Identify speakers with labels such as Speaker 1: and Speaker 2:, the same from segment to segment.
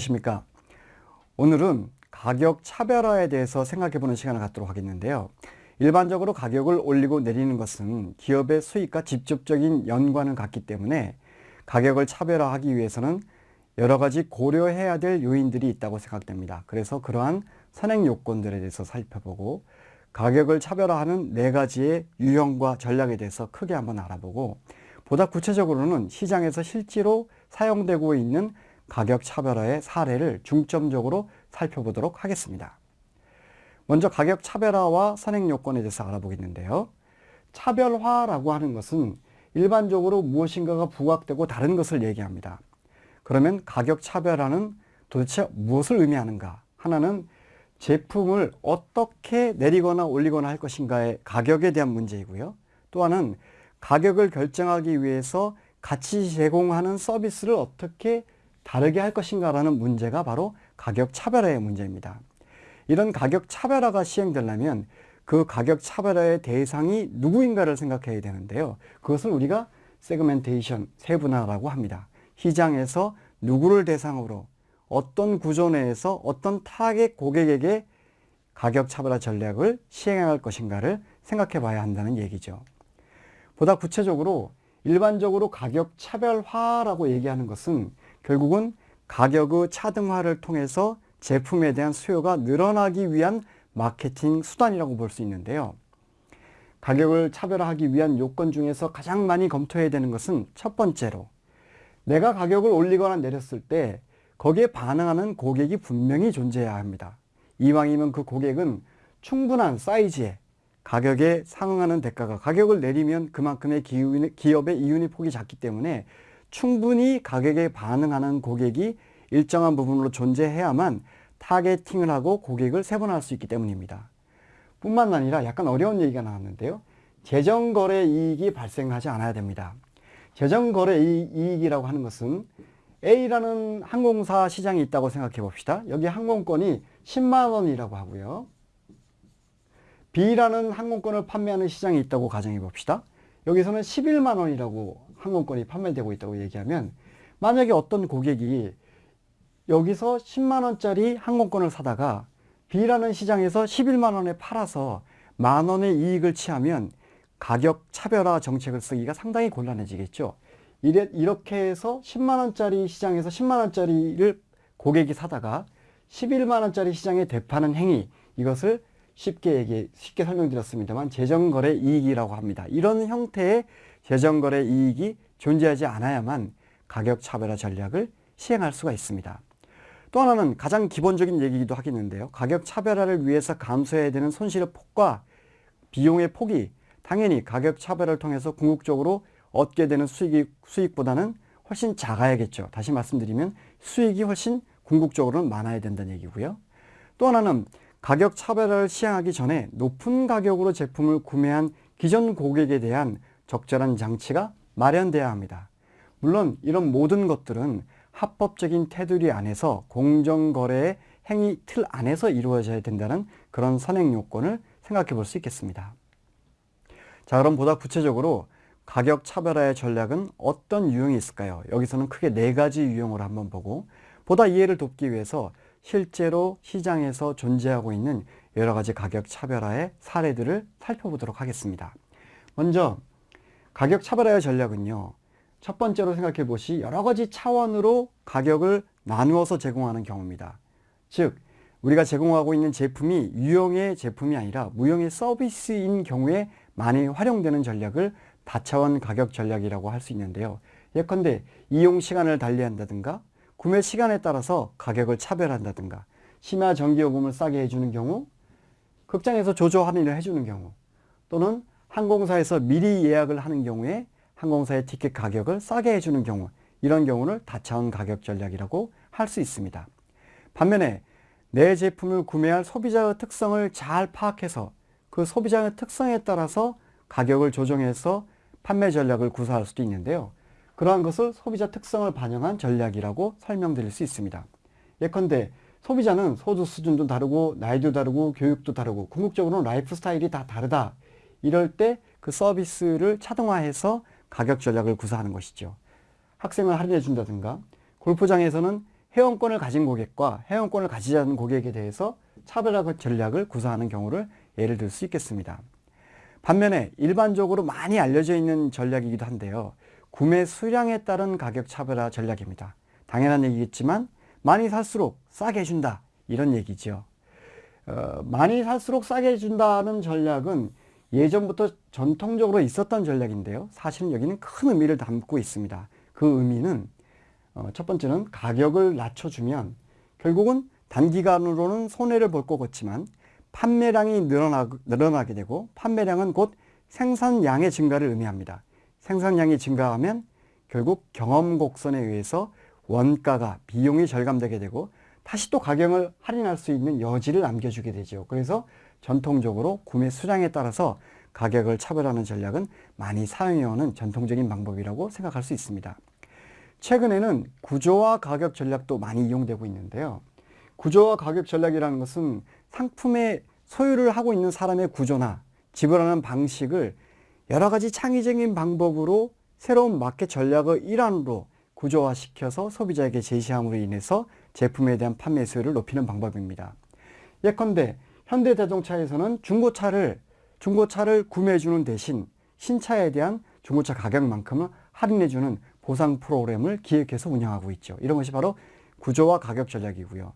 Speaker 1: 안녕하십니까. 오늘은 가격 차별화에 대해서 생각해 보는 시간을 갖도록 하겠는데요. 일반적으로 가격을 올리고 내리는 것은 기업의 수익과 직접적인 연관을 갖기 때문에 가격을 차별화하기 위해서는 여러 가지 고려해야 될 요인들이 있다고 생각됩니다. 그래서 그러한 선행 요건들에 대해서 살펴보고 가격을 차별화하는 네 가지의 유형과 전략에 대해서 크게 한번 알아보고 보다 구체적으로는 시장에서 실제로 사용되고 있는 가격 차별화의 사례를 중점적으로 살펴보도록 하겠습니다. 먼저 가격 차별화와 선행 요건에 대해서 알아보겠는데요. 차별화라고 하는 것은 일반적으로 무엇인가가 부각되고 다른 것을 얘기합니다. 그러면 가격 차별화는 도대체 무엇을 의미하는가? 하나는 제품을 어떻게 내리거나 올리거나 할 것인가의 가격에 대한 문제이고요. 또 하나는 가격을 결정하기 위해서 같이 제공하는 서비스를 어떻게 다르게 할 것인가라는 문제가 바로 가격 차별화의 문제입니다. 이런 가격 차별화가 시행되려면 그 가격 차별화의 대상이 누구인가를 생각해야 되는데요. 그것을 우리가 segmentation, 세분화라고 합니다. 시장에서 누구를 대상으로 어떤 구조 내에서 어떤 타겟 고객에게 가격 차별화 전략을 시행할 것인가를 생각해 봐야 한다는 얘기죠. 보다 구체적으로 일반적으로 가격 차별화라고 얘기하는 것은 결국은 가격의 차등화를 통해서 제품에 대한 수요가 늘어나기 위한 마케팅 수단이라고 볼 수 있는데요. 가격을 차별화하기 위한 요건 중에서 가장 많이 검토해야 되는 것은 첫 번째로 내가 가격을 올리거나 내렸을 때 거기에 반응하는 고객이 분명히 존재해야 합니다. 이왕이면 그 고객은 충분한 사이즈에 가격에 상응하는 대가가 가격을 내리면 그만큼의 기업의 이윤이 폭이 작기 때문에 충분히 가격에 반응하는 고객이 일정한 부분으로 존재해야만 타겟팅을 하고 고객을 세분할 수 있기 때문입니다. 뿐만 아니라 약간 어려운 얘기가 나왔는데요. 재정거래 이익이 발생하지 않아야 됩니다. 재정거래 이익이라고 하는 것은 A라는 항공사 시장이 있다고 생각해 봅시다. 여기 항공권이 10만 원이라고 하고요. B라는 항공권을 판매하는 시장이 있다고 가정해 봅시다. 여기서는 11만 원이라고 항공권이 판매되고 있다고 얘기하면 만약에 어떤 고객이 여기서 10만 원짜리 항공권을 사다가 B라는 시장에서 11만 원에 팔아서 만 원의 이익을 취하면 가격 차별화 정책을 쓰기가 상당히 곤란해지겠죠. 이래, 이렇게 해서 10만 원짜리 시장에서 10만 원짜리를 고객이 사다가 11만 원짜리 시장에 대파는 행위 이것을 쉽게 얘기 쉽게 설명드렸습니다만 재정거래 이익이라고 합니다. 이런 형태의 재정거래 이익이 존재하지 않아야만 가격 차별화 전략을 시행할 수가 있습니다. 또 하나는 가장 기본적인 얘기이기도 하겠는데요. 가격 차별화를 위해서 감수해야 되는 손실의 폭과 비용의 폭이 당연히 가격 차별을 통해서 궁극적으로 얻게 되는 수익이, 수익보다는 훨씬 작아야겠죠. 다시 말씀드리면 수익이 훨씬 궁극적으로는 많아야 된다는 얘기고요. 또 하나는 가격 차별화를 시행하기 전에 높은 가격으로 제품을 구매한 기존 고객에 대한 적절한 장치가 마련돼야 합니다. 물론 이런 모든 것들은 합법적인 테두리 안에서 공정거래의 행위 틀 안에서 이루어져야 된다는 그런 선행 요건을 생각해 볼 수 있겠습니다. 자 그럼 보다 구체적으로 가격 차별화의 전략은 어떤 유형이 있을까요? 여기서는 크게 네 가지 유형으로 한번 보고 보다 이해를 돕기 위해서 실제로 시장에서 존재하고 있는 여러 가지 가격 차별화의 사례들을 살펴보도록 하겠습니다. 먼저 가격 차별화의 전략은요. 첫 번째로 생각해 보시 여러 가지 차원으로 가격을 나누어서 제공하는 경우입니다. 즉 우리가 제공하고 있는 제품이 유형의 제품이 아니라 무형의 서비스인 경우에 많이 활용되는 전략을 다차원 가격 전략이라고 할 수 있는데요. 예컨대 이용 시간을 달리한다든가 구매 시간에 따라서 가격을 차별한다든가 심야 전기요금을 싸게 해주는 경우 극장에서 조조 할인을 해주는 경우 또는 항공사에서 미리 예약을 하는 경우에 항공사의 티켓 가격을 싸게 해주는 경우 이런 경우를 다차원 가격 전략이라고 할 수 있습니다. 반면에 내 제품을 구매할 소비자의 특성을 잘 파악해서 그 소비자의 특성에 따라서 가격을 조정해서 판매 전략을 구사할 수도 있는데요. 그러한 것을 소비자 특성을 반영한 전략이라고 설명드릴 수 있습니다. 예컨대 소비자는 소득 수준도 다르고 나이도 다르고 교육도 다르고 궁극적으로는 라이프 스타일이 다 다르다. 이럴 때 그 서비스를 차등화해서 가격 전략을 구사하는 것이죠. 학생을 할인해 준다든가 골프장에서는 회원권을 가진 고객과 회원권을 가지지 않은 고객에 대해서 차별화 전략을 구사하는 경우를 예를 들 수 있겠습니다. 반면에 일반적으로 많이 알려져 있는 전략이기도 한데요. 구매 수량에 따른 가격 차별화 전략입니다. 당연한 얘기겠지만 많이 살수록 싸게 해준다 이런 얘기죠. 어, 많이 살수록 싸게 해준다는 전략은 예전부터 전통적으로 있었던 전략인데요. 사실은 여기는 큰 의미를 담고 있습니다. 그 의미는 어, 첫 번째는 가격을 낮춰주면 결국은 단기간으로는 손해를 볼 것 같지만 판매량이 늘어나, 늘어나게 되고 판매량은 곧 생산량의 증가를 의미합니다. 생산량이 증가하면 결국 경험 곡선에 의해서 원가가 비용이 절감되게 되고 다시 또 가격을 할인할 수 있는 여지를 남겨주게 되죠. 그래서 전통적으로 구매 수량에 따라서 가격을 차별하는 전략은 많이 사용해오는 전통적인 방법이라고 생각할 수 있습니다. 최근에는 구조화 가격 전략도 많이 이용되고 있는데요. 구조화 가격 전략이라는 것은 상품의 소유를 하고 있는 사람의 구조나 지불하는 방식을 여러 가지 창의적인 방법으로 새로운 마켓 전략의 일환으로 구조화시켜서 소비자에게 제시함으로 인해서 제품에 대한 판매 수요를 높이는 방법입니다. 예컨대 현대자동차에서는 중고차를 중고차를 구매해 주는 대신 신차에 대한 중고차 가격만큼은 할인해 주는 보상 프로그램을 기획해서 운영하고 있죠. 이런 것이 바로 구조화 가격 전략이고요.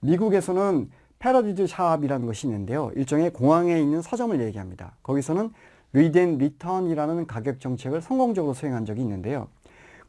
Speaker 1: 미국에서는 Paradies Shop이라는 것이 있는데요. 일종의 공항에 있는 서점을 얘기합니다. 거기서는 Read and Return이라는 가격 정책을 성공적으로 수행한 적이 있는데요.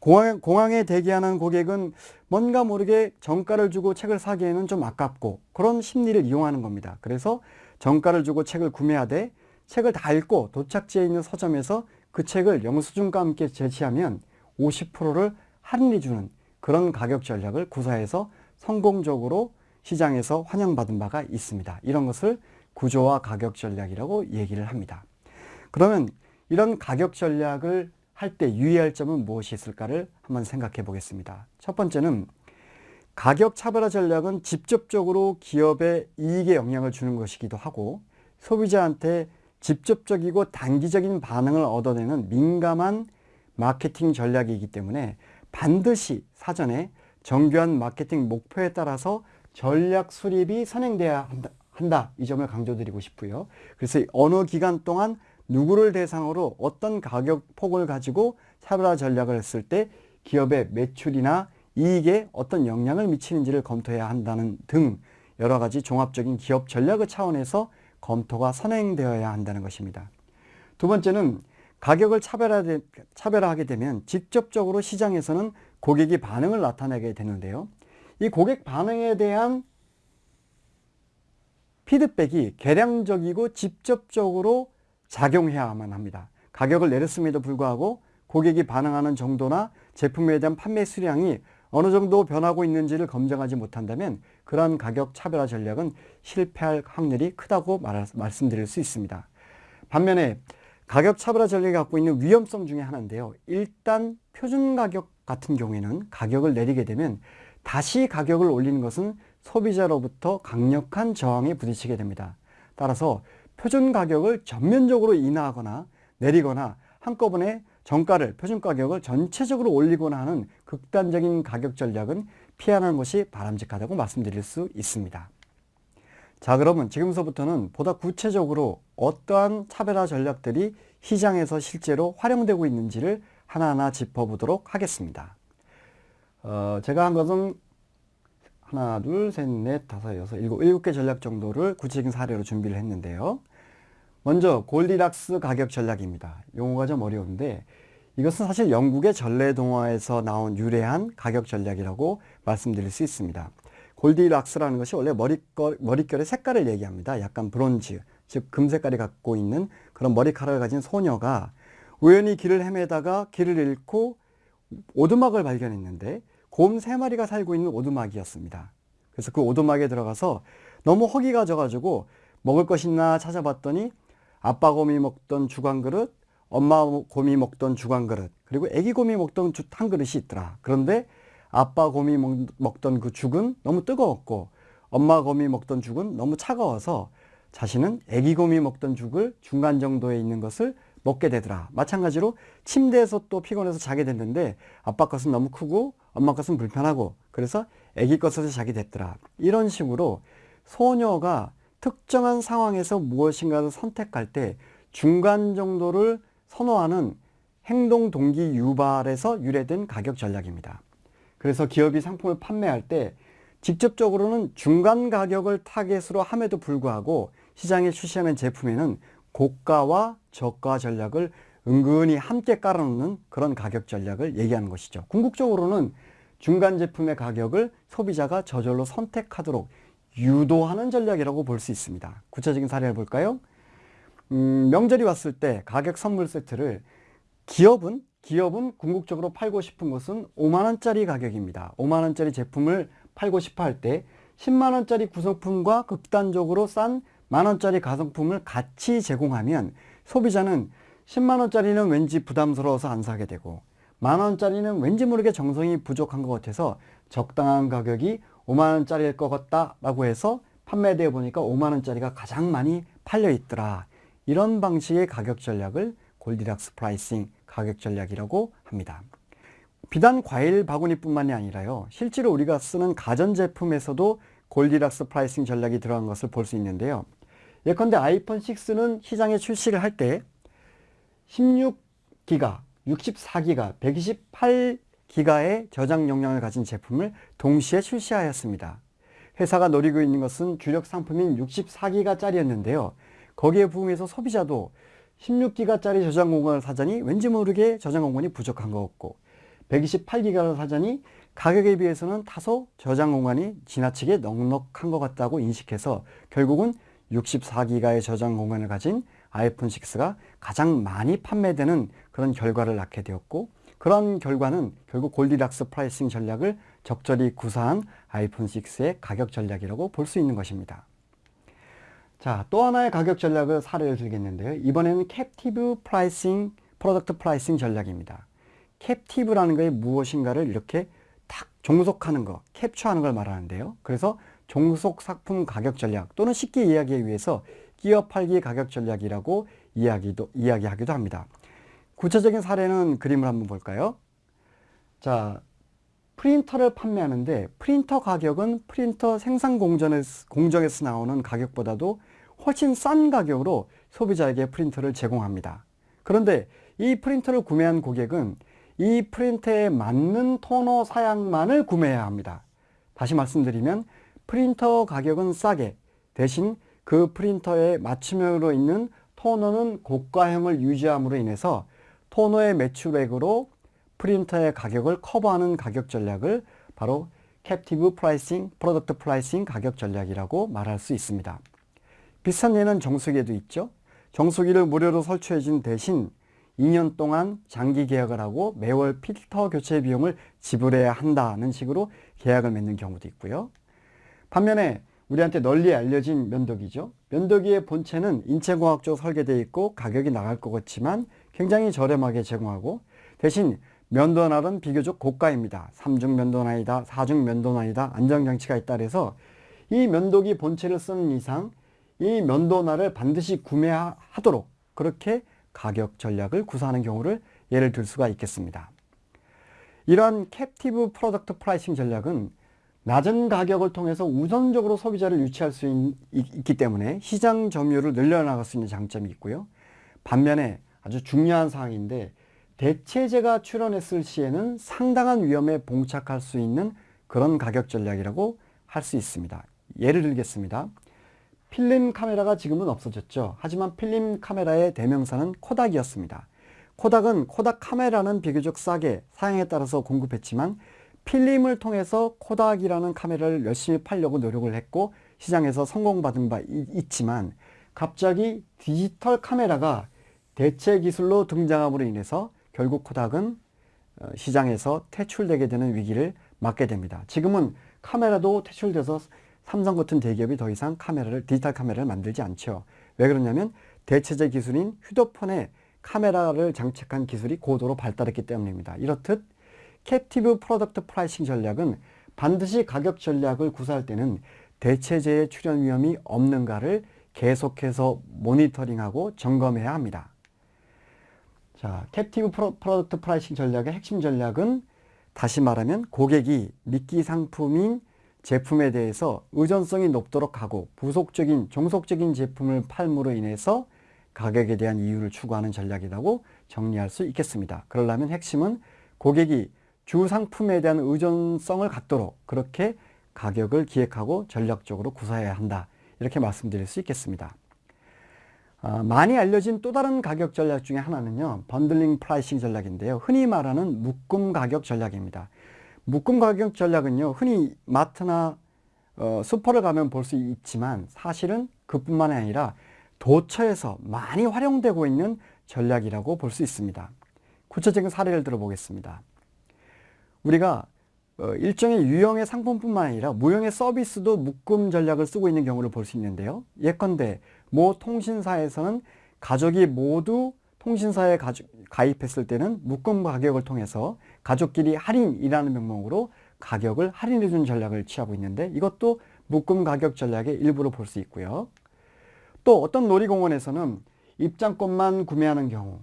Speaker 1: 공항, 공항에 대기하는 고객은 뭔가 모르게 정가를 주고 책을 사기에는 좀 아깝고 그런 심리를 이용하는 겁니다. 그래서 정가를 주고 책을 구매하되 책을 다 읽고 도착지에 있는 서점에서 그 책을 영수증과 함께 제시하면 50%를 할인해 주는 그런 가격 전략을 구사해서 성공적으로 시장에서 환영받은 바가 있습니다. 이런 것을 구조화 가격 전략이라고 얘기를 합니다. 그러면 이런 가격 전략을 할 때 유의할 점은 무엇이 있을까를 한번 생각해 보겠습니다. 첫 번째는 가격 차별화 전략은 직접적으로 기업의 이익에 영향을 주는 것이기도 하고 소비자한테 직접적이고 단기적인 반응을 얻어내는 민감한 마케팅 전략이기 때문에 반드시 사전에 정교한 마케팅 목표에 따라서 전략 수립이 선행돼야 한다, 한다. 이 점을 강조드리고 싶고요. 그래서 어느 기간 동안 누구를 대상으로 어떤 가격 폭을 가지고 차별화 전략을 했을 때 기업의 매출이나 이익에 어떤 영향을 미치는지를 검토해야 한다는 등 여러 가지 종합적인 기업 전략의 차원에서 검토가 선행되어야 한다는 것입니다. 두 번째는 가격을 차별화하게 되면 직접적으로 시장에서는 고객이 반응을 나타내게 되는데요. 이 고객 반응에 대한 피드백이 개량적이고 직접적으로 작용해야만 합니다. 가격을 내렸음에도 불구하고 고객이 반응하는 정도나 제품에 대한 판매 수량이 어느 정도 변하고 있는지를 검증하지 못한다면 그러한 가격 차별화 전략은 실패할 확률이 크다고 말, 말씀드릴 수 있습니다. 반면에 가격 차별화 전략이 갖고 있는 위험성 중에 하나인데요. 일단 표준 가격 같은 경우에는 가격을 내리게 되면 다시 가격을 올리는 것은 소비자로부터 강력한 저항에 부딪히게 됩니다. 따라서 표준 가격을 전면적으로 인하하거나 내리거나 한꺼번에 정가를 표준 가격을 전체적으로 올리거나 하는 극단적인 가격 전략은 피하는 것이 바람직하다고 말씀드릴 수 있습니다. 자 그러면 지금서부터는 보다 구체적으로 어떠한 차별화 전략들이 시장에서 실제로 활용되고 있는지를 하나하나 짚어보도록 하겠습니다. 어, 제가 한 것은 하나, 둘, 셋, 넷, 다섯, 여섯, 일곱, 일곱 개 전략 정도를 구체적인 사례로 준비를 했는데요. 먼저 골디락스 가격 전략입니다. 용어가 좀 어려운데 이것은 사실 영국의 전래동화에서 나온 유래한 가격 전략이라고 말씀드릴 수 있습니다. 골디락스라는 것이 원래 머릿결, 머릿결의 색깔을 얘기합니다. 약간 브론즈, 즉 금색깔이 갖고 있는 그런 머리카락을 가진 소녀가 우연히 길을 헤매다가 길을 잃고 오두막을 발견했는데 곰 세 마리가 살고 있는 오두막이었습니다. 그래서 그 오두막에 들어가서 너무 허기가 져가지고 먹을 것 있나 찾아봤더니 아빠 곰이 먹던 주광 그릇, 엄마 곰이 먹던 주광 그릇, 그리고 애기 곰이 먹던 한 그릇이 있더라. 그런데 아빠 곰이 먹던 그 죽은 너무 뜨거웠고 엄마 곰이 먹던 죽은 너무 차가워서 자신은 애기 곰이 먹던 죽을 중간 정도에 있는 것을 먹게 되더라. 마찬가지로 침대에서 또 피곤해서 자게 됐는데 아빠 것은 너무 크고 엄마 것은 불편하고 그래서 애기 것에서 자기 됐더라. 이런 식으로 소녀가 특정한 상황에서 무엇인가를 선택할 때 중간 정도를 선호하는 행동 동기 유발에서 유래된 가격 전략입니다. 그래서 기업이 상품을 판매할 때 직접적으로는 중간 가격을 타겟으로 함에도 불구하고 시장에 출시하는 제품에는 고가와 저가 전략을 은근히 함께 깔아놓는 그런 가격 전략을 얘기하는 것이죠. 궁극적으로는 중간 제품의 가격을 소비자가 저절로 선택하도록 유도하는 전략이라고 볼 수 있습니다. 구체적인 사례를 볼까요? 음, 명절이 왔을 때 가격 선물 세트를 기업은 기업은 궁극적으로 팔고 싶은 것은 5만원짜리 가격입니다. 5만원짜리 제품을 팔고 싶어 할 때 10만원짜리 구성품과 극단적으로 싼 만원짜리 구성품을 같이 제공하면 소비자는 10만원짜리는 왠지 부담스러워서 안 사게 되고 만원짜리는 왠지 모르게 정성이 부족한 것 같아서 적당한 가격이 5만원짜리일 것 같다 라고 해서 판매되어 보니까 5만원짜리가 가장 많이 팔려 있더라. 이런 방식의 가격 전략을 Goldilocks pricing 가격 전략이라고 합니다. 비단 과일 바구니 뿐만이 아니라요. 실제로 우리가 쓰는 가전제품에서도 Goldilocks pricing 전략이 들어간 것을 볼 수 있는데요. 예컨대 아이폰 6는 시장에 출시를 할때 16기가, 64기가, 128기가의 저장 용량을 가진 제품을 동시에 출시하였습니다. 회사가 노리고 있는 것은 주력 상품인 64기가짜리였는데요. 거기에 부응해서 소비자도 16기가짜리 저장 공간을 사자니 왠지 모르게 저장 공간이 부족한 것 같고 128기가를 사자니 가격에 비해서는 다소 저장 공간이 지나치게 넉넉한 것 같다고 인식해서 결국은 64기가의 저장 공간을 가진 아이폰 6가 가장 많이 판매되는 그런 결과를 낳게 되었고 그런 결과는 결국 Goldilocks pricing 전략을 적절히 구사한 아이폰 6의 가격 전략이라고 볼 수 있는 것입니다. 자, 또 하나의 가격 전략을 사례를 들겠는데요. 이번에는 captive pricing, product pricing 전략입니다. captive라는 것이 무엇인가를 이렇게 딱 종속하는 것, 캡처하는 걸 말하는데요. 그래서 종속 상품 가격 전략 또는 쉽게 이야기하기 위해서 끼어 팔기 가격 전략이라고 이야기도, 이야기하기도 합니다. 구체적인 사례는 그림을 한번 볼까요? 자, 프린터를 판매하는데 프린터 가격은 프린터 생산 공정에서, 공정에서 나오는 가격보다도 훨씬 싼 가격으로 소비자에게 프린터를 제공합니다. 그런데 이 프린터를 구매한 고객은 이 프린터에 맞는 토너 사양만을 구매해야 합니다. 다시 말씀드리면 프린터 가격은 싸게 대신 그 프린터에 맞춤형으로 있는 토너는 고가형을 유지함으로 인해서 토너의 매출액으로 프린터의 가격을 커버하는 가격 전략을 바로 captive pricing, product pricing 가격 전략이라고 말할 수 있습니다. 비슷한 예는 정수기에도 있죠. 정수기를 무료로 설치해 준 대신 2년 동안 장기 계약을 하고 매월 필터 교체 비용을 지불해야 한다는 식으로 계약을 맺는 경우도 있고요. 반면에 우리한테 널리 알려진 면도기죠. 면도기의 본체는 인체공학적으로 설계되어 있고 가격이 나갈 것 같지만 굉장히 저렴하게 제공하고 대신 면도날은 비교적 고가입니다. 3중 면도날이다, 4중 면도날이다, 안정장치가 있다 그래서 이 면도기 본체를 쓰는 이상 이 면도날을 반드시 구매하도록 그렇게 가격 전략을 구사하는 경우를 예를 들 수가 있겠습니다. 이러한 captive product pricing 전략은 낮은 가격을 통해서 우선적으로 소비자를 유치할 수 있, 기 때문에 시장 점유율을 늘려나갈 수 있는 장점이 있고요. 반면에 아주 중요한 사항인데 대체제가 출현했을 시에는 상당한 위험에 봉착할 수 있는 그런 가격 전략이라고 할 수 있습니다. 예를 들겠습니다. 필름 카메라가 지금은 없어졌죠. 하지만 필름 카메라의 대명사는 코닥이었습니다. 코닥은 코닥 카메라는 비교적 싸게 사양에 따라서 공급했지만 필름을 통해서 코닥이라는 카메라를 열심히 팔려고 노력을 했고 시장에서 성공받은 바 있지만 갑자기 디지털 카메라가 대체 기술로 등장함으로 인해서 결국 코닥은 어, 시장에서 퇴출되게 되는 위기를 맞게 됩니다. 지금은 카메라도 퇴출돼서 삼성 같은 대기업이 더 이상 카메라를 디지털 카메라를 만들지 않죠. 왜 그러냐면 대체제 기술인 휴대폰에 카메라를 장착한 기술이 고도로 발달했기 때문입니다. 이렇듯 captive product pricing 전략은 반드시 가격 전략을 구사할 때는 대체제의 출현 위험이 없는가를 계속해서 모니터링하고 점검해야 합니다. 자, captive pro, product pricing 전략의 핵심 전략은 다시 말하면 고객이 미끼 상품인 제품에 대해서 의존성이 높도록 하고 부속적인 종속적인 제품을 팔므로 인해서 가격에 대한 이윤을 추구하는 전략이라고 정리할 수 있겠습니다. 그러려면 핵심은 고객이 주 상품에 대한 의존성을 갖도록 그렇게 가격을 기획하고 전략적으로 구사해야 한다. 이렇게 말씀드릴 수 있겠습니다. 어, 많이 알려진 또 다른 가격 전략 중에 하나는요. bundling pricing 전략인데요. 흔히 말하는 묶음 가격 전략입니다. 묶음 가격 전략은요. 흔히 마트나 어, 슈퍼를 가면 볼 수 있지만 사실은 그뿐만이 아니라 도처에서 많이 활용되고 있는 전략이라고 볼 수 있습니다. 구체적인 사례를 들어보겠습니다. 우리가 어, 일종의 유형의 상품뿐만 아니라 무형의 서비스도 묶음 전략을 쓰고 있는 경우를 볼 수 있는데요. 예컨대 모 통신사에서는 가족이 모두 통신사에 가입했을 때는 묶음 가격을 통해서 가족끼리 할인이라는 명목으로 가격을 할인해 준 전략을 취하고 있는데 이것도 묶음 가격 전략의 일부로 볼 수 있고요. 또 어떤 놀이공원에서는 입장권만 구매하는 경우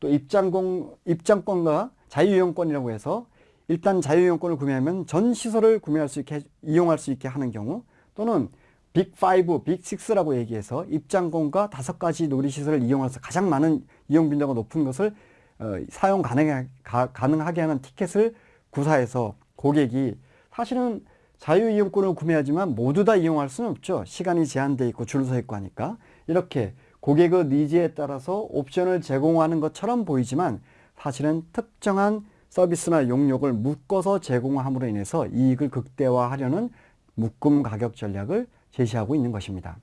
Speaker 1: 또 입장권, 입장권과 자유이용권이라고 해서 일단 자유이용권을 구매하면 전 시설을 구매할 수 있게 이용할 수 있게 하는 경우 또는 빅5, 빅6라고 얘기해서 입장권과 다섯 가지 놀이시설을 이용해서 가장 많은 이용 빈도가 높은 것을 어, 사용 가능하, 가, 가능하게 하는 티켓을 구사해서 고객이 사실은 자유이용권을 구매하지만 모두 다 이용할 수는 없죠. 시간이 제한되어 있고 줄 서 있고 하니까 이렇게 고객의 니즈에 따라서 옵션을 제공하는 것처럼 보이지만 사실은 특정한 서비스나 용역을 묶어서 제공함으로 인해서 이익을 극대화하려는 묶음 가격 전략을 제시하고 있는 것입니다.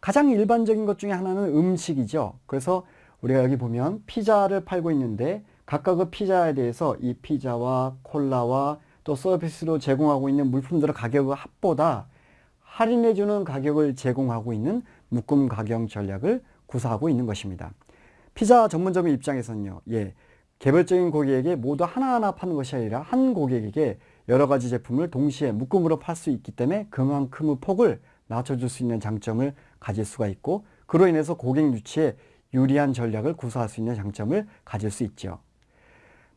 Speaker 1: 가장 일반적인 것 중에 하나는 음식이죠. 그래서 우리가 여기 보면 피자를 팔고 있는데 각각의 피자에 대해서 이 피자와 콜라와 또 서비스로 제공하고 있는 물품들의 가격의 합보다 할인해주는 가격을 제공하고 있는 묶음 가격 전략을 구사하고 있는 것입니다. 피자 전문점의 입장에서는요, 예, 개별적인 고객에게 모두 하나하나 파는 것이 아니라 한 고객에게 여러 가지 제품을 동시에 묶음으로 팔 수 있기 때문에 그만큼의 폭을 낮춰줄 수 있는 장점을 가질 수가 있고 그로 인해서 고객 유치에 유리한 전략을 구사할 수 있는 장점을 가질 수 있죠.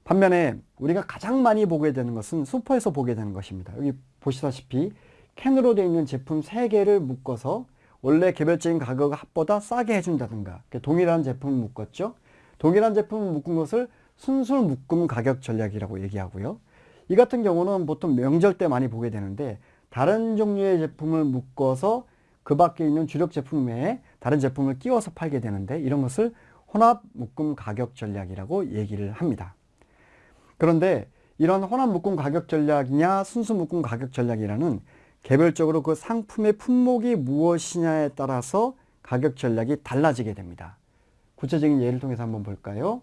Speaker 1: 반면에 우리가 가장 많이 보게 되는 것은 슈퍼에서 보게 되는 것입니다. 여기 보시다시피 캔으로 되어 있는 제품 3개를 묶어서 원래 개별적인 가격 합보다 싸게 해준다든가 동일한 제품을 묶었죠. 동일한 제품을 묶은 것을 순수 묶음 가격 전략이라고 얘기하고요. 이 같은 경우는 보통 명절 때 많이 보게 되는데 다른 종류의 제품을 묶어서 그 밖에 있는 주력 제품 외에 다른 제품을 끼워서 팔게 되는데 이런 것을 혼합 묶음 가격 전략이라고 얘기를 합니다. 그런데 이런 혼합 묶음 가격 전략이냐 순수 묶음 가격 전략이라는 개별적으로 그 상품의 품목이 무엇이냐에 따라서 가격 전략이 달라지게 됩니다. 구체적인 예를 통해서 한번 볼까요?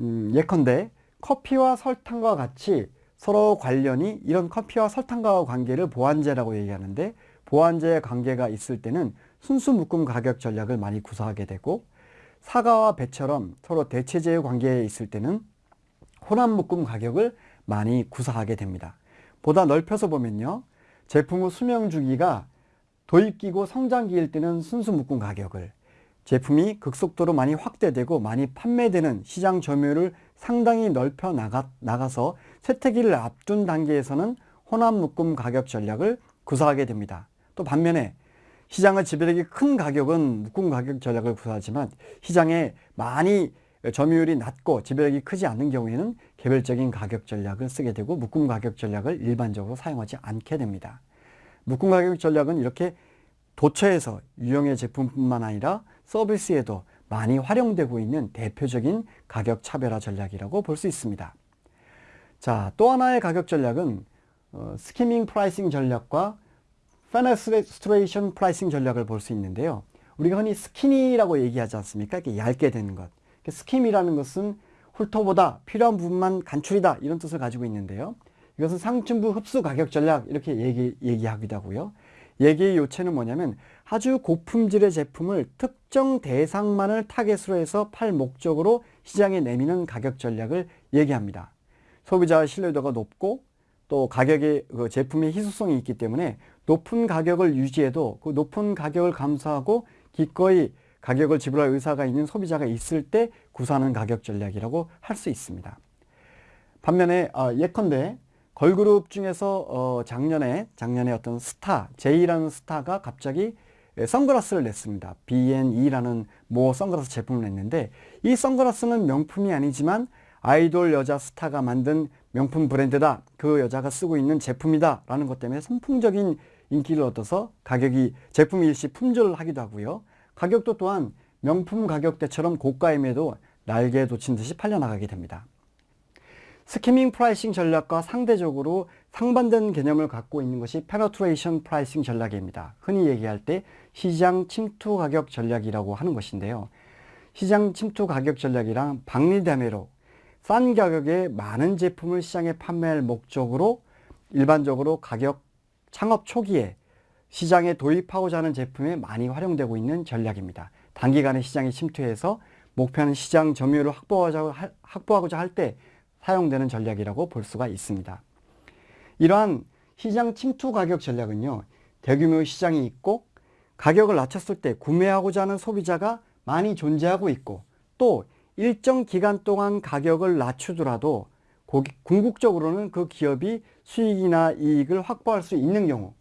Speaker 1: 음, 예컨대 커피와 설탕과 같이 서로 관련이 이런 커피와 설탕과 관계를 보완제라고 얘기하는데 보완제의 관계가 있을 때는 순수 묶음 가격 전략을 많이 구사하게 되고 사과와 배처럼 서로 대체제의 관계에 있을 때는 혼합 묶음 가격을 많이 구사하게 됩니다. 보다 넓혀서 보면요. 제품의 수명 주기가 도입기고 성장기일 때는 순수 묶음 가격을 제품이 극속도로 많이 확대되고 많이 판매되는 시장 점유율을 상당히 넓혀 나가, 나가서 쇠퇴기를 앞둔 단계에서는 혼합 묶음 가격 전략을 구사하게 됩니다. 또 반면에 시장의 지배력이 큰 가격은 묶음 가격 전략을 구사하지만 시장에 많이 점유율이 낮고 지배력이 크지 않는 경우에는 개별적인 가격 전략을 쓰게 되고 묶음 가격 전략을 일반적으로 사용하지 않게 됩니다. 묶음 가격 전략은 이렇게 도처에서 유형의 제품뿐만 아니라 서비스에도 많이 활용되고 있는 대표적인 가격 차별화 전략이라고 볼 수 있습니다. 자, 또 하나의 가격 전략은 어, skimming pricing 전략과 penetration pricing 전략을 볼 수 있는데요. 우리가 흔히 skinny라고 얘기하지 않습니까? 이렇게 얇게 되는 것. skim이라는 것은 훑어보다 필요한 부분만 간추리다 이런 뜻을 가지고 있는데요. 이것은 상층부 흡수 가격 전략 이렇게 얘기, 얘기하기도 하고요. 얘기의 요체는 뭐냐면 아주 고품질의 제품을 특정 대상만을 타겟으로 해서 팔 목적으로 시장에 내미는 가격 전략을 얘기합니다. 소비자의 신뢰도가 높고 또 가격의 그 제품의 희소성이 있기 때문에 높은 가격을 유지해도 그 높은 가격을 감수하고 기꺼이 가격을 지불할 의사가 있는 소비자가 있을 때 구사하는 가격 전략이라고 할 수 있습니다. 반면에 아, 예컨대 걸그룹 중에서 어, 작년에 작년에 어떤 스타 제이라는 스타가 갑자기 선글라스를 냈습니다. B&E라는 모 선글라스 제품을 냈는데 이 선글라스는 명품이 아니지만 아이돌 여자 스타가 만든 명품 브랜드다. 그 여자가 쓰고 있는 제품이다. 라는 것 때문에 선풍적인 인기를 얻어서 가격이 제품 일시 품절하기도 하고요. 가격도 또한 명품 가격대처럼 고가임에도 날개에 돋친 듯이 팔려나가게 됩니다. skimming pricing 전략과 상대적으로 상반된 개념을 갖고 있는 것이 penetration pricing 전략입니다. 흔히 얘기할 때 시장 침투 가격 전략이라고 하는 것인데요. 시장 침투 가격 전략이란 박리다매로 싼 가격에 많은 제품을 시장에 판매할 목적으로 일반적으로 가격 창업 초기에 시장에 도입하고자 하는 제품에 많이 활용되고 있는 전략입니다. 단기간에 시장에 침투해서 목표는 시장 점유율을 확보하고자 할 때 사용되는 전략이라고 볼 수가 있습니다. 이러한 시장 침투 가격 전략은요. 대규모 시장이 있고 가격을 낮췄을 때 구매하고자 하는 소비자가 많이 존재하고 있고 또 일정 기간 동안 가격을 낮추더라도 궁극적으로는 그 기업이 수익이나 이익을 확보할 수 있는 경우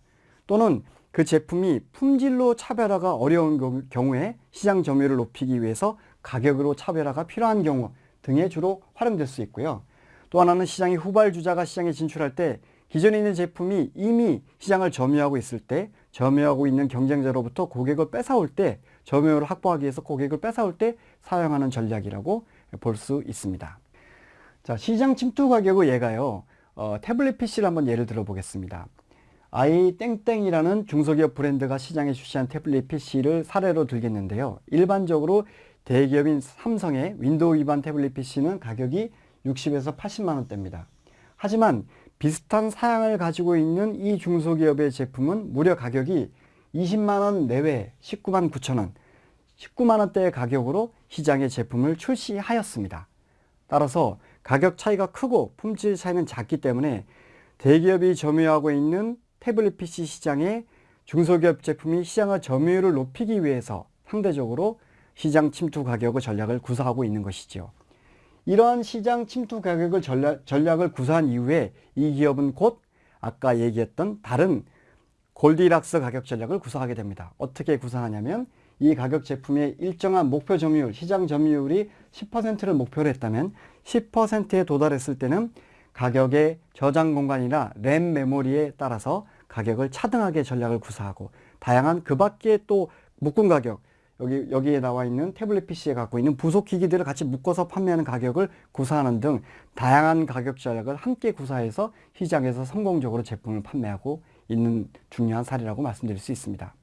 Speaker 1: 또는 그 제품이 품질로 차별화가 어려운 경우에 시장 점유율을 높이기 위해서 가격으로 차별화가 필요한 경우 등에 주로 활용될 수 있고요. 또 하나는 시장의 후발주자가 시장에 진출할 때 기존에 있는 제품이 이미 시장을 점유하고 있을 때 점유하고 있는 경쟁자로부터 고객을 뺏어올 때 점유율을 확보하기 위해서 고객을 뺏어올 때 사용하는 전략이라고 볼 수 있습니다. 자, 시장 침투 가격의 예가요. 어, 태블릿 PC를 한번 예를 들어 보겠습니다. 아이 땡땡이라는 중소기업 브랜드가 시장에 출시한 태블릿 PC를 사례로 들겠는데요. 일반적으로 대기업인 삼성의 윈도우 기반 태블릿 PC는 가격이 60에서 80만 원대입니다. 하지만 비슷한 사양을 가지고 있는 이 중소기업의 제품은 무려 가격이 20만 원 내외 19만 9천 원, 19만 원대의 가격으로 시장에 제품을 출시하였습니다. 따라서 가격 차이가 크고 품질 차이는 작기 때문에 대기업이 점유하고 있는 태블릿 PC 시장에 중소기업 제품이 시장의 점유율을 높이기 위해서 상대적으로 시장 침투 가격의 전략을 구사하고 있는 것이죠. 이러한 시장 침투 가격을 전략, 전략을 구사한 이후에 이 기업은 곧 아까 얘기했던 다른 골디락스 가격 전략을 구사하게 됩니다. 어떻게 구사하냐면 이 가격 제품의 일정한 목표 점유율, 시장 점유율이 10%를 목표로 했다면 10%에 도달했을 때는 가격의 저장 공간이나 램 메모리에 따라서 가격을 차등하게 전략을 구사하고 다양한 그 밖에 또 묶음 가격, 여기, 여기에 나와 있는 태블릿 PC에 갖고 있는 부속 기기들을 같이 묶어서 판매하는 가격을 구사하는 등 다양한 가격 전략을 함께 구사해서 시장에서 성공적으로 제품을 판매하고 있는 중요한 사례라고 말씀드릴 수 있습니다.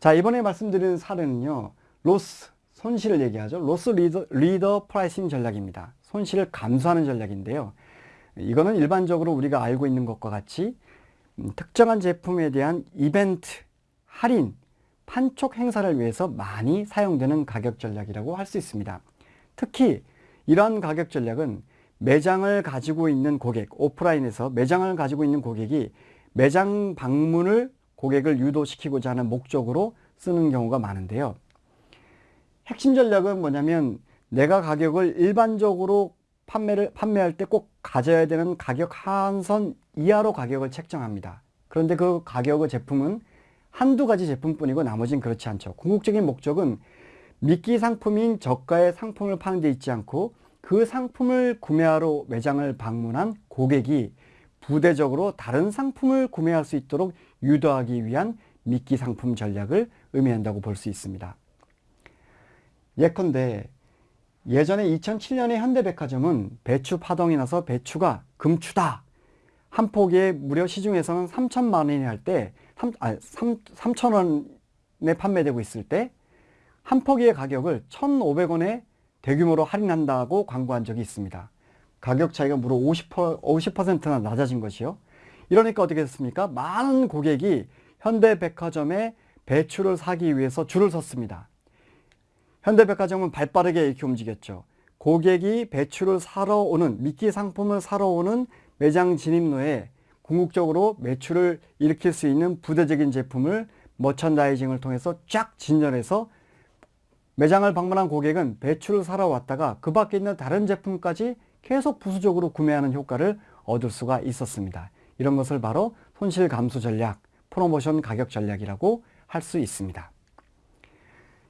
Speaker 1: 자, 이번에 말씀드리는 사례는요. loss, 손실을 얘기하죠. loss leader, leader pricing 전략입니다. 손실을 감수하는 전략인데요. 이거는 일반적으로 우리가 알고 있는 것과 같이 음, 특정한 제품에 대한 이벤트, 할인, 판촉 행사를 위해서 많이 사용되는 가격 전략이라고 할 수 있습니다. 특히 이러한 가격 전략은 매장을 가지고 있는 고객, 오프라인에서 매장을 가지고 있는 고객이 매장 방문을 고객을 유도시키고자 하는 목적으로 쓰는 경우가 많은데요. 핵심 전략은 뭐냐면 내가 가격을 일반적으로 판매를 판매할 때 꼭 가져야 되는 가격 한선 이하로 가격을 책정합니다. 그런데 그 가격의 제품은 한두 가지 제품뿐이고 나머지는 그렇지 않죠. 궁극적인 목적은 미끼 상품인 저가의 상품을 파는 데 있지 않고 그 상품을 구매하러 매장을 방문한 고객이 부대적으로 다른 상품을 구매할 수 있도록 유도하기 위한 미끼 상품 전략을 의미한다고 볼 수 있습니다. 예컨대 예전에 2007년에 현대백화점은 배추 파동이 나서 배추가 금추다. 한 포기에 무려 시중에서는 3천만 원이 할 때 3, 아, 3, 3천 원에 판매되고 있을 때 한 포기의 가격을 1,500원에 대규모로 할인한다고 광고한 적이 있습니다. 가격 차이가 무려 50%, 50%나 낮아진 것이요. 이러니까 어떻게 됐습니까? 많은 고객이 현대백화점에 배추를 사기 위해서 줄을 섰습니다. 현대백화점은 발빠르게 이렇게 움직였죠. 고객이 배추를 사러 오는 미끼 상품을 사러 오는 매장 진입로에 궁극적으로 매출을 일으킬 수 있는 부대적인 제품을 머천다이징을 통해서 쫙 진열해서 매장을 방문한 고객은 배추를 사러 왔다가 그 밖에 있는 다른 제품까지 계속 부수적으로 구매하는 효과를 얻을 수가 있었습니다. 이런 것을 바로 손실 감수 전략, 프로모션 가격 전략이라고 할 수 있습니다.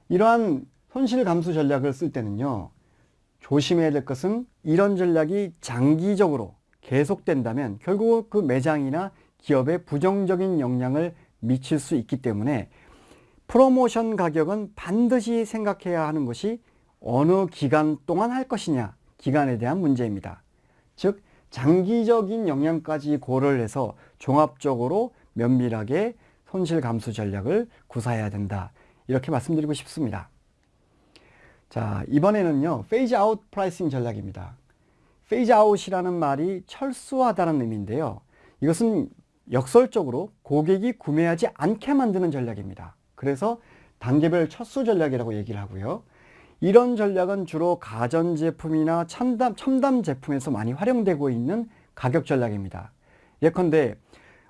Speaker 1: 이러한 손실 감수 전략을 쓸 때는요. 조심해야 될 것은 이런 전략이 장기적으로 계속된다면 결국 그 매장이나 기업에 부정적인 영향을 미칠 수 있기 때문에 프로모션 가격은 반드시 생각해야 하는 것이 어느 기간 동안 할 것이냐 기간에 대한 문제입니다. 즉 장기적인 영향까지 고려를 해서 종합적으로 면밀하게 손실 감수 전략을 구사해야 된다. 이렇게 말씀드리고 싶습니다. 자, 이번에는요. phase out pricing 전략입니다. phase out이라는 말이 철수하다는 의미인데요. 이것은 역설적으로 고객이 구매하지 않게 만드는 전략입니다. 그래서 단계별 철수 전략이라고 얘기를 하고요. 이런 전략은 주로 가전제품이나 첨단, 첨단 제품에서 많이 활용되고 있는 가격 전략입니다. 예컨대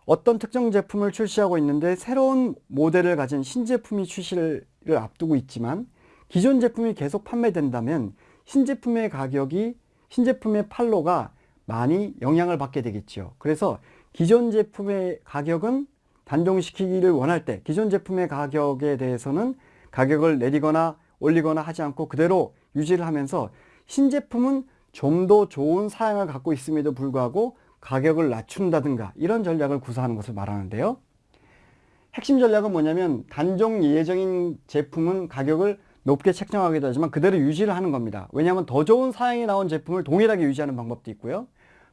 Speaker 1: 어떤 특정 제품을 출시하고 있는데 새로운 모델을 가진 신제품이 출시를 앞두고 있지만 기존 제품이 계속 판매된다면 신제품의 가격이 신제품의 판로가 많이 영향을 받게 되겠죠. 그래서 기존 제품의 가격은 단종시키기를 원할 때 기존 제품의 가격에 대해서는 가격을 내리거나 올리거나 하지 않고 그대로 유지를 하면서 신제품은 좀 더 좋은 사양을 갖고 있음에도 불구하고 가격을 낮춘다든가 이런 전략을 구사하는 것을 말하는데요. 핵심 전략은 뭐냐면 단종 예정인 제품은 가격을 높게 책정하기도 하지만 그대로 유지를 하는 겁니다. 왜냐하면 더 좋은 사양이 나온 제품을 동일하게 유지하는 방법도 있고요.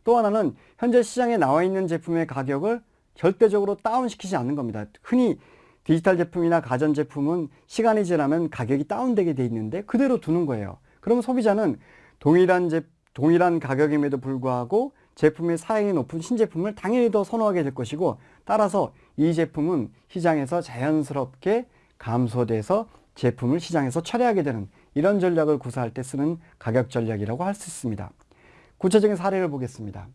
Speaker 1: 또 하나는 현재 시장에 나와 있는 제품의 가격을 절대적으로 다운시키지 않는 겁니다. 흔히 디지털 제품이나 가전 제품은 시간이 지나면 가격이 다운되게 돼 있는데 그대로 두는 거예요. 그러면 소비자는 동일한 제, 동일한 가격임에도 불구하고 제품의 사양이 높은 신제품을 당연히 더 선호하게 될 것이고 따라서 이 제품은 시장에서 자연스럽게 감소돼서 제품을 시장에서 철회하게 되는 이런 전략을 구사할 때 쓰는 가격 전략이라고 할 수 있습니다. 구체적인 사례를 보겠습니다.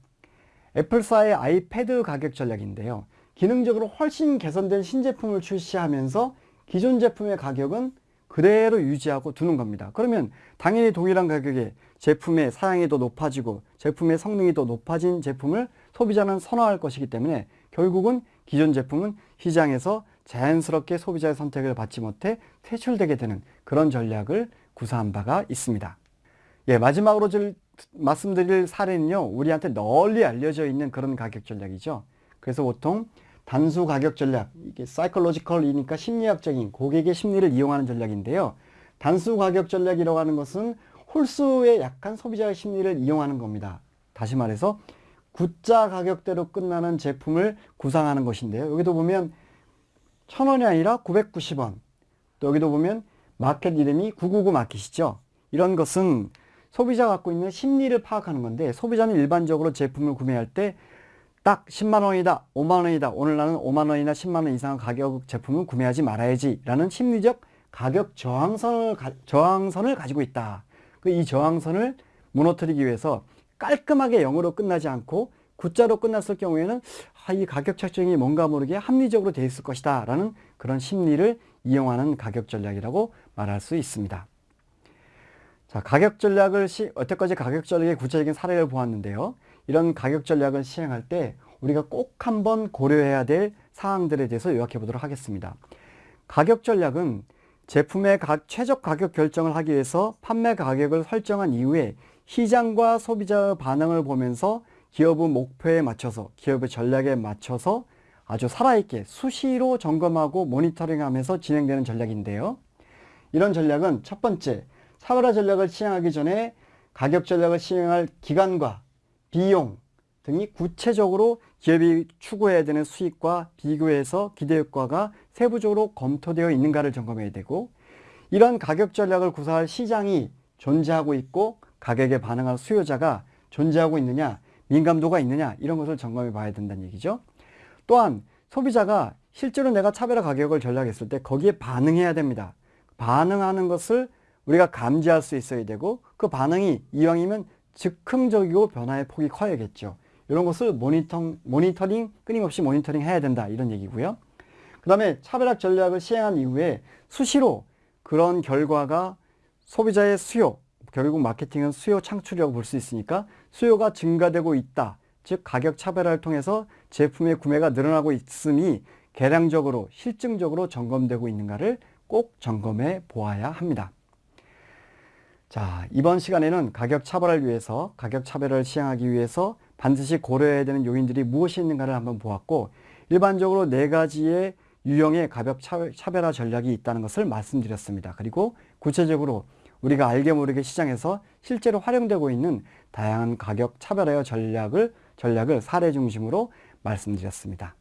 Speaker 1: 애플사의 아이패드 가격 전략인데요. 기능적으로 훨씬 개선된 신제품을 출시하면서 기존 제품의 가격은 그대로 유지하고 두는 겁니다. 그러면 당연히 동일한 가격에 제품의 사양이 더 높아지고 제품의 성능이 더 높아진 제품을 소비자는 선호할 것이기 때문에 결국은 기존 제품은 시장에서 자연스럽게 소비자의 선택을 받지 못해 퇴출되게 되는 그런 전략을 구사한 바가 있습니다. 예, 마지막으로 말씀드릴 사례는요, 우리한테 널리 알려져 있는 그런 가격 전략이죠. 그래서 보통 단수 가격 전략, 이게 사이클로지컬이니까 심리학적인 고객의 심리를 이용하는 전략인데요. 단수 가격 전략이라고 하는 것은 홀수의 약한 소비자의 심리를 이용하는 겁니다. 다시 말해서 굿자 가격대로 끝나는 제품을 구상하는 것인데요. 여기도 보면 1000원이 아니라 990원. 또 여기도 보면 마켓 이름이 999 마켓이죠. 이런 것은 소비자가 갖고 있는 심리를 파악하는 건데 소비자는 일반적으로 제품을 구매할 때 딱 10만원이다, 5만원이다. 오늘 나는 5만원이나 10만원 이상 가격 제품을 구매하지 말아야지 라는 심리적 가격 저항선을, 저항선을 가지고 있다. 그 이 저항선을 무너뜨리기 위해서 깔끔하게 0으로 끝나지 않고 굿자로 끝났을 경우에는 아, 이 가격 책정이 뭔가 모르게 합리적으로 되어 있을 것이다 라는 그런 심리를 이용하는 가격 전략이라고 말할 수 있습니다. 자, 가격 전략을 시, 여태까지 가격 전략의 구체적인 사례를 보았는데요. 이런 가격 전략을 시행할 때 우리가 꼭 한번 고려해야 될 사항들에 대해서 요약해 보도록 하겠습니다. 가격 전략은 제품의 최적 가격 결정을 하기 위해서 판매 가격을 설정한 이후에 시장과 소비자의 반응을 보면서 기업의 목표에 맞춰서 기업의 전략에 맞춰서 아주 살아있게 수시로 점검하고 모니터링하면서 진행되는 전략인데요. 이런 전략은 첫 번째 차별화 전략을 시행하기 전에 가격 전략을 시행할 기간과 비용 등이 구체적으로 기업이 추구해야 되는 수익과 비교해서 기대 효과가 세부적으로 검토되어 있는가를 점검해야 되고 이런 가격 전략을 구사할 시장이 존재하고 있고 가격에 반응할 수요자가 존재하고 있느냐 민감도가 있느냐 이런 것을 점검해 봐야 된다는 얘기죠. 또한 소비자가 실제로 내가 차별화 가격을 전략했을 때 거기에 반응해야 됩니다. 반응하는 것을 우리가 감지할 수 있어야 되고 그 반응이 이왕이면 즉흥적이고 변화의 폭이 커야겠죠. 이런 것을 모니터, 모니터링, 끊임없이 모니터링 해야 된다. 이런 얘기고요. 그 다음에 차별화 전략을 시행한 이후에 수시로 그런 결과가 소비자의 수요, 결국 마케팅은 수요 창출이라고 볼 수 있으니까 수요가 증가되고 있다. 즉 가격 차별화를 통해서 제품의 구매가 늘어나고 있음이 계량적으로 실증적으로 점검되고 있는가를 꼭 점검해 보아야 합니다. 자, 이번 시간에는 가격 차별화를 위해서 가격 차별화를 시행하기 위해서 반드시 고려해야 되는 요인들이 무엇이 있는가를 한번 보았고 일반적으로 네 가지의 유형의 가격 차별화 전략이 있다는 것을 말씀드렸습니다. 그리고 구체적으로 우리가 알게 모르게 시장에서 실제로 활용되고 있는 다양한 가격 차별화 전략을 전략을 사례 중심으로 말씀드렸습니다.